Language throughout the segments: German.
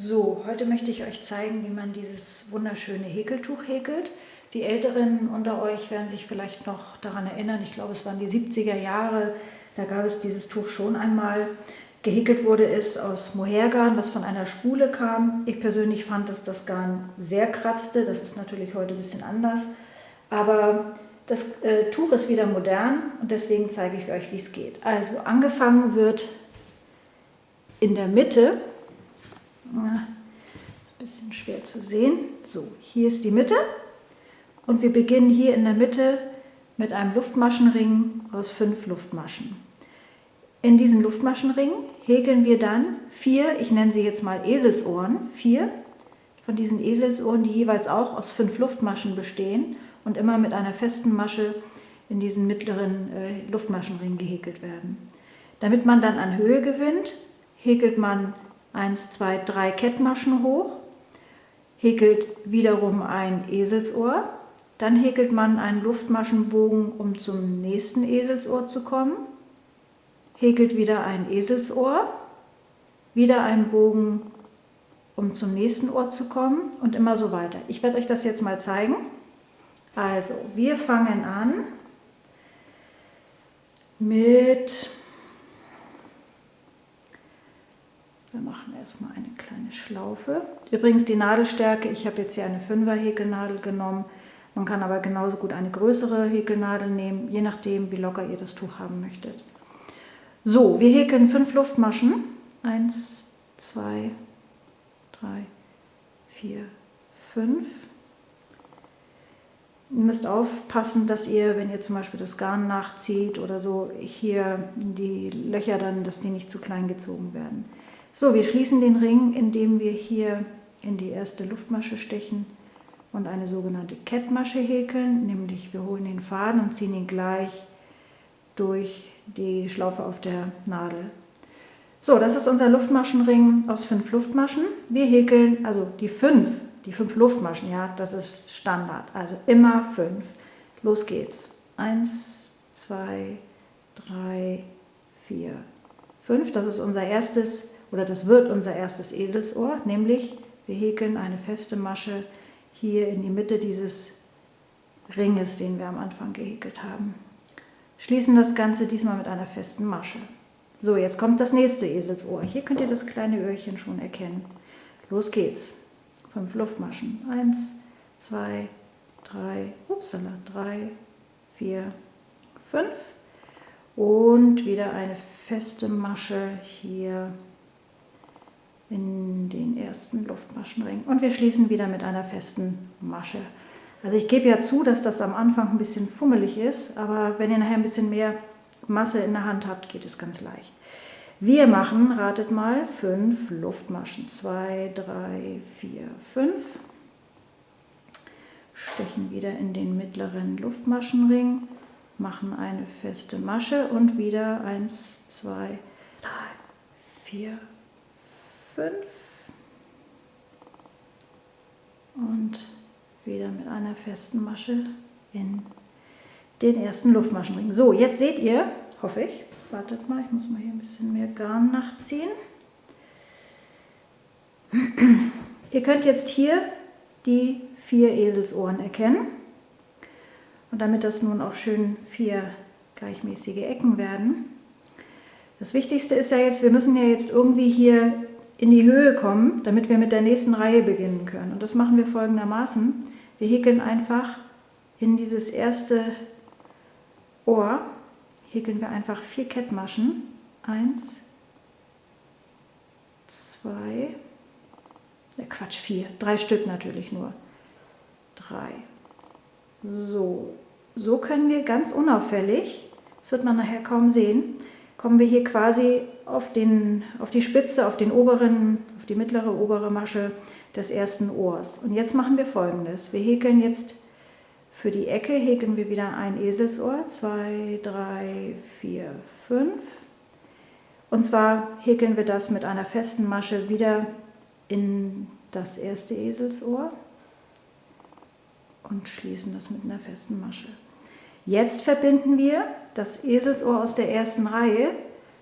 So, heute möchte ich euch zeigen, wie man dieses wunderschöne Häkeltuch häkelt. Die Älteren unter euch werden sich vielleicht noch daran erinnern, ich glaube es waren die 70er Jahre, da gab es dieses Tuch schon einmal. Gehäkelt wurde es aus Mohairgarn, was von einer Spule kam. Ich persönlich fand, dass das Garn sehr kratzte, das ist natürlich heute ein bisschen anders. Aber das äh, Tuch ist wieder modern und deswegen zeige ich euch, wie es geht. Also angefangen wird in der Mitte ein bisschen schwer zu sehen. So, hier ist die Mitte und wir beginnen hier in der Mitte mit einem Luftmaschenring aus fünf Luftmaschen. In diesen Luftmaschenring häkeln wir dann vier, ich nenne sie jetzt mal Eselsohren, vier von diesen Eselsohren, die jeweils auch aus fünf Luftmaschen bestehen und immer mit einer festen Masche in diesen mittleren äh, Luftmaschenring gehäkelt werden. Damit man dann an Höhe gewinnt, häkelt man 1, 2, 3 Kettmaschen hoch, häkelt wiederum ein Eselsohr, dann häkelt man einen Luftmaschenbogen, um zum nächsten Eselsohr zu kommen, häkelt wieder ein Eselsohr, wieder einen Bogen, um zum nächsten Ohr zu kommen. Und immer so weiter. Ich werde euch das jetzt mal zeigen. Also, wir fangen an mit Wir machen erstmal eine kleine Schlaufe. Übrigens die Nadelstärke, ich habe jetzt hier eine 5er Häkelnadel genommen. Man kann aber genauso gut eine größere Häkelnadel nehmen, je nachdem wie locker ihr das Tuch haben möchtet. So, wir häkeln fünf Luftmaschen. Eins, zwei, drei, vier, fünf. Ihr müsst aufpassen, dass ihr, wenn ihr zum Beispiel das Garn nachzieht oder so, hier die Löcher dann, dass die nicht zu klein gezogen werden. So, wir schließen den Ring, indem wir hier in die erste Luftmasche stechen und eine sogenannte Kettmasche häkeln, nämlich wir holen den Faden und ziehen ihn gleich durch die Schlaufe auf der Nadel. So, das ist unser Luftmaschenring aus fünf Luftmaschen. Wir häkeln, also die fünf, die fünf Luftmaschen, ja, das ist Standard, also immer fünf. Los geht's. Eins, zwei, drei, vier, fünf. Das ist unser erstes oder das wird unser erstes Eselsohr, nämlich wir häkeln eine feste Masche hier in die Mitte dieses Ringes, den wir am Anfang gehäkelt haben. Schließen das Ganze diesmal mit einer festen Masche. So, jetzt kommt das nächste Eselsohr. Hier könnt ihr das kleine Öhrchen schon erkennen. Los geht's. Fünf Luftmaschen. Eins, zwei, drei, upsala, drei, vier, fünf. Und wieder eine feste Masche hier in den ersten Luftmaschenring. Und wir schließen wieder mit einer festen Masche. Also ich gebe ja zu, dass das am Anfang ein bisschen fummelig ist, aber wenn ihr nachher ein bisschen mehr Masse in der Hand habt, geht es ganz leicht. Wir machen, ratet mal, fünf Luftmaschen. Zwei, drei, vier, fünf. Stechen wieder in den mittleren Luftmaschenring, machen eine feste Masche und wieder eins, zwei, drei, vier, 5 und wieder mit einer festen Masche in den ersten Luftmaschenring. So, jetzt seht ihr, hoffe ich, wartet mal, ich muss mal hier ein bisschen mehr Garn nachziehen. Ihr könnt jetzt hier die vier Eselsohren erkennen. Und damit das nun auch schön vier gleichmäßige Ecken werden. Das Wichtigste ist ja jetzt, wir müssen ja jetzt irgendwie hier in die Höhe kommen, damit wir mit der nächsten Reihe beginnen können. Und das machen wir folgendermaßen. Wir häkeln einfach in dieses erste Ohr, häkeln wir einfach vier Kettmaschen. Eins, zwei, äh Quatsch, vier, drei Stück natürlich nur. Drei. So, so können wir ganz unauffällig, das wird man nachher kaum sehen, kommen wir hier quasi auf, den, auf die Spitze, auf den oberen, auf die mittlere obere Masche des ersten Ohrs. Und jetzt machen wir folgendes. Wir häkeln jetzt für die Ecke, häkeln wir wieder ein Eselsohr. Zwei, drei, vier, fünf. Und zwar häkeln wir das mit einer festen Masche wieder in das erste Eselsohr und schließen das mit einer festen Masche. Jetzt verbinden wir das Eselsohr aus der ersten Reihe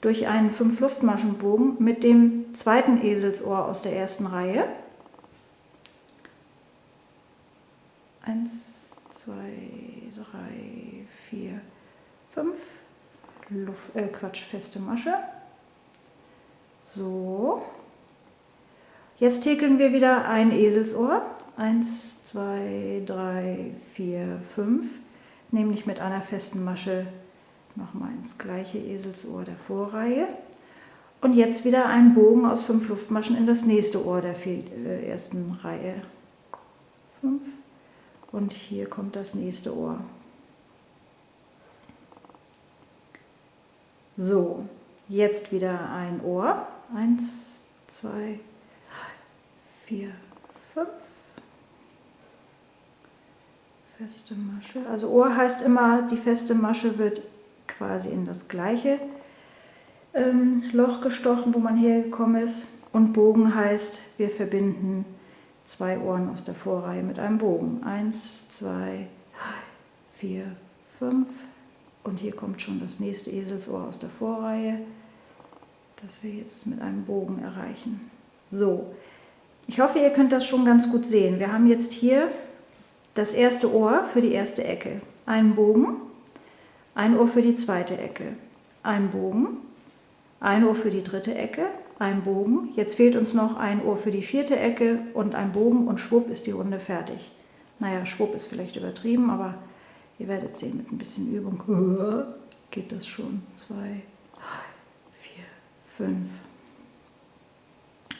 durch einen 5 Luftmaschenbogen mit dem zweiten Eselsohr aus der ersten Reihe. Eins, zwei, drei, vier, fünf. Luft, äh, Quatsch, feste Masche. So. Jetzt häkeln wir wieder ein Eselsohr. Eins, zwei, drei, vier, fünf. Nämlich mit einer festen Masche nochmal ins gleiche Eselsohr der Vorreihe. Und jetzt wieder einen Bogen aus fünf Luftmaschen in das nächste Ohr der äh, ersten Reihe. Fünf. Und hier kommt das nächste Ohr. So, jetzt wieder ein Ohr. Eins, zwei, vier, fünf. Feste Masche. Also Ohr heißt immer, die feste Masche wird quasi in das gleiche ähm, Loch gestochen, wo man hergekommen ist. Und Bogen heißt, wir verbinden zwei Ohren aus der Vorreihe mit einem Bogen. Eins, zwei, vier, fünf. Und hier kommt schon das nächste Eselsohr aus der Vorreihe, das wir jetzt mit einem Bogen erreichen. So, ich hoffe, ihr könnt das schon ganz gut sehen. Wir haben jetzt hier das erste Ohr für die erste Ecke, einen Bogen, ein Ohr für die zweite Ecke, ein Bogen, ein Ohr für die dritte Ecke, ein Bogen. Jetzt fehlt uns noch ein Ohr für die vierte Ecke und ein Bogen und schwupp ist die Runde fertig. Naja, schwupp ist vielleicht übertrieben, aber ihr werdet sehen, mit ein bisschen Übung geht das schon. Zwei, vier, fünf.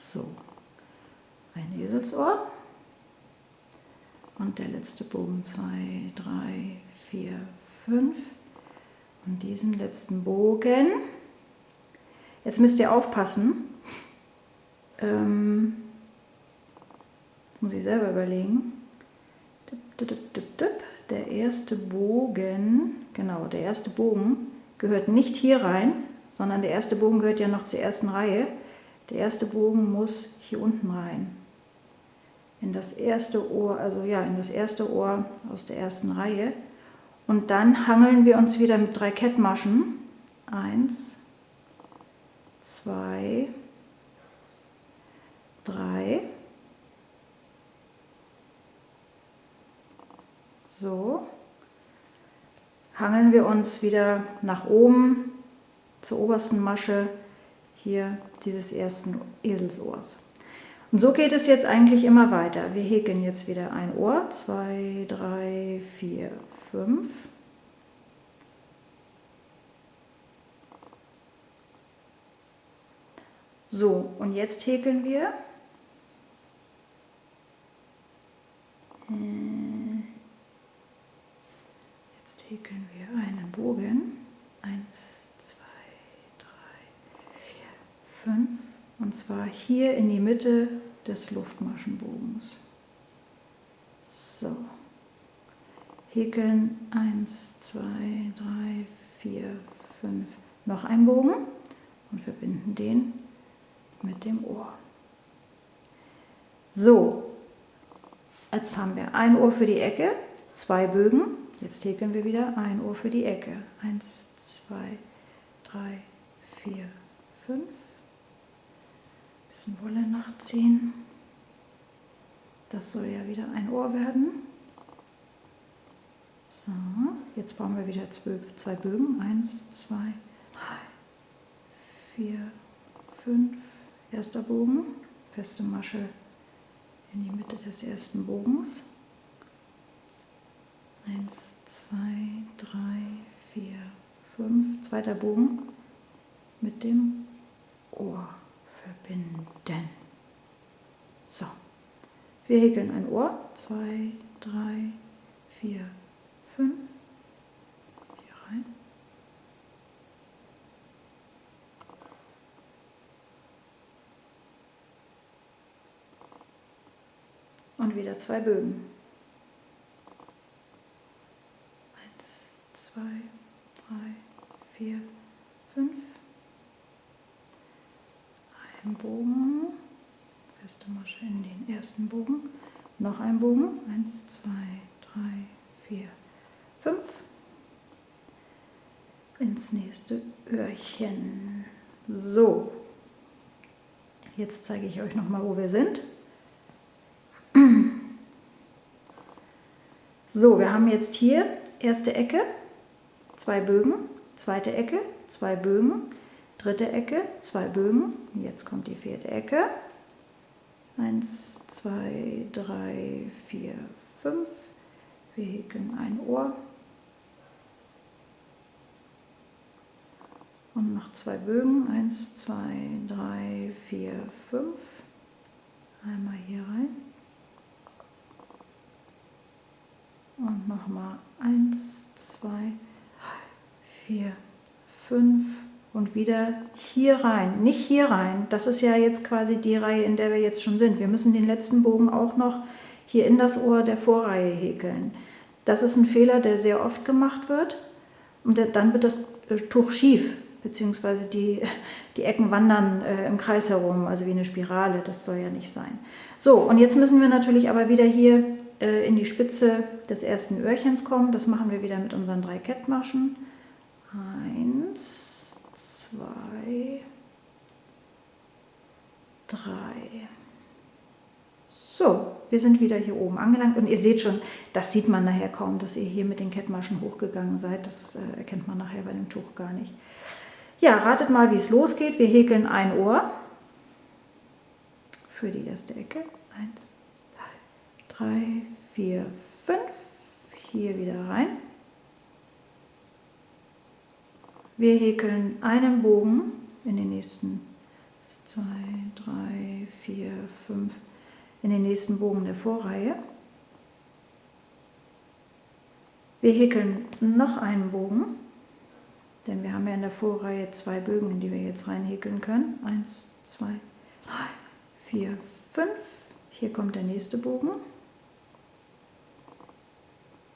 So, ein Eselsohr. Und der letzte Bogen, zwei, drei, vier, fünf. Und diesen letzten Bogen Jetzt müsst ihr aufpassen. Ähm, das muss ich selber überlegen. Der erste Bogen, genau, der erste Bogen gehört nicht hier rein, sondern der erste Bogen gehört ja noch zur ersten Reihe. Der erste Bogen muss hier unten rein. In das erste Ohr, also ja, in das erste Ohr aus der ersten Reihe. Und dann hangeln wir uns wieder mit drei Kettmaschen. Eins, zwei, drei. So. Hangeln wir uns wieder nach oben zur obersten Masche hier dieses ersten Eselsohrs. Und so geht es jetzt eigentlich immer weiter. Wir häkeln jetzt wieder ein Ohr, zwei, drei, vier, fünf. So, und jetzt häkeln wir. Äh, jetzt häkeln wir einen Bogen. und zwar hier in die Mitte des Luftmaschenbogens. So, häkeln 1, 2, 3, 4, 5, noch ein Bogen und verbinden den mit dem Ohr. So, jetzt haben wir ein Ohr für die Ecke, zwei Bögen, jetzt häkeln wir wieder ein Ohr für die Ecke. 1, 2, 3, 4, 5. Wolle nachziehen. Das soll ja wieder ein Ohr werden. So, jetzt brauchen wir wieder zwei Bögen. Eins, zwei, drei, vier, fünf. Erster Bogen, feste Masche in die Mitte des ersten Bogens. Eins, zwei, drei, vier, fünf. Zweiter Bogen mit dem Ohr verbinden. So, wir häkeln ein Ohr. Zwei, drei, vier, fünf. Hier rein. und wieder zwei Bögen. Eins, zwei, drei, vier, fünf. Ein Bogen, feste Masche in den ersten Bogen. Noch ein Bogen. Eins, zwei, drei, vier, fünf. ins nächste Öhrchen. So, jetzt zeige ich euch nochmal, wo wir sind. So, wir haben jetzt hier erste Ecke, zwei Bögen, zweite Ecke, zwei Bögen, dritte Ecke, zwei Bögen. Jetzt kommt die vierte Ecke. Eins, zwei, drei, vier, fünf. Wir häkeln ein Ohr. Und noch zwei Bögen. Eins, zwei, drei, vier, fünf. Einmal hier rein. Und nochmal eins, zwei, vier, fünf und wieder hier rein, nicht hier rein. Das ist ja jetzt quasi die Reihe, in der wir jetzt schon sind. Wir müssen den letzten Bogen auch noch hier in das Ohr der Vorreihe häkeln. Das ist ein Fehler, der sehr oft gemacht wird. Und dann wird das äh, Tuch schief, beziehungsweise die, die Ecken wandern äh, im Kreis herum, also wie eine Spirale. Das soll ja nicht sein. So, und jetzt müssen wir natürlich aber wieder hier äh, in die Spitze des ersten Öhrchens kommen. Das machen wir wieder mit unseren drei Kettmaschen. Eins, zwei, drei. So, wir sind wieder hier oben angelangt und ihr seht schon, das sieht man nachher kaum, dass ihr hier mit den Kettmaschen hochgegangen seid. Das äh, erkennt man nachher bei dem Tuch gar nicht. Ja, ratet mal, wie es losgeht. Wir häkeln ein Ohr für die erste Ecke. Eins, zwei, drei, vier, fünf. Hier wieder rein. Wir häkeln einen Bogen in den nächsten zwei, drei, vier, fünf, in den nächsten Bogen der Vorreihe. Wir häkeln noch einen Bogen, denn wir haben ja in der Vorreihe zwei Bögen, in die wir jetzt reinhäkeln können. Eins, zwei, drei, vier, fünf. Hier kommt der nächste Bogen.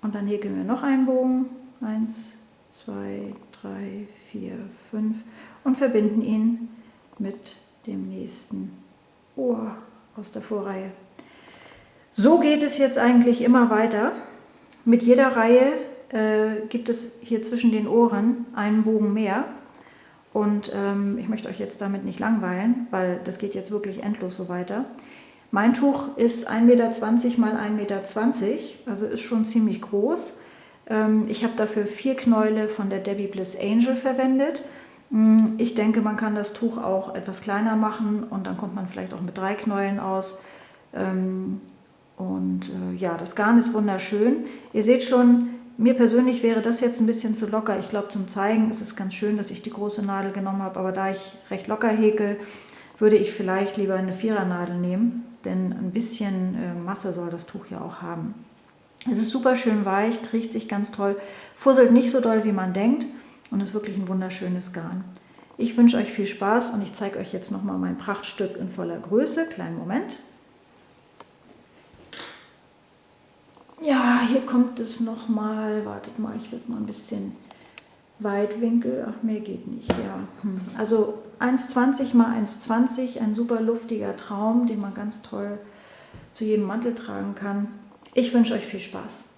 Und dann häkeln wir noch einen Bogen. Eins, zwei, drei, vier, fünf und verbinden ihn mit dem nächsten Ohr aus der Vorreihe. So geht es jetzt eigentlich immer weiter. Mit jeder Reihe äh, gibt es hier zwischen den Ohren einen Bogen mehr. Und ähm, ich möchte euch jetzt damit nicht langweilen, weil das geht jetzt wirklich endlos so weiter. Mein Tuch ist 1,20 Meter x 1,20 Meter, also ist schon ziemlich groß. Ähm, ich habe dafür vier Knäule von der Debbie Bliss Angel verwendet. Mm, ich denke, man kann das Tuch auch etwas kleiner machen und dann kommt man vielleicht auch mit drei Knäulen aus. Ähm, und äh, ja, das Garn ist wunderschön. Ihr seht schon, mir persönlich wäre das jetzt ein bisschen zu locker. Ich glaube, zum Zeigen ist es ganz schön, dass ich die große Nadel genommen habe, aber da ich recht locker häkel, würde ich vielleicht lieber eine Vierernadel nehmen, denn ein bisschen äh, Masse soll das Tuch ja auch haben. Es ist super schön weich, trägt sich ganz toll, fusselt nicht so doll, wie man denkt und ist wirklich ein wunderschönes Garn. Ich wünsche euch viel Spaß und ich zeige euch jetzt nochmal mein Prachtstück in voller Größe. Kleinen Moment. Ja, hier kommt es nochmal. Wartet mal, ich werde mal ein bisschen Weitwinkel. Ach, mehr geht nicht. Ja, hm. Also 1,20 mal 1,20, ein super luftiger Traum, den man ganz toll zu jedem Mantel tragen kann. Ich wünsche euch viel Spaß.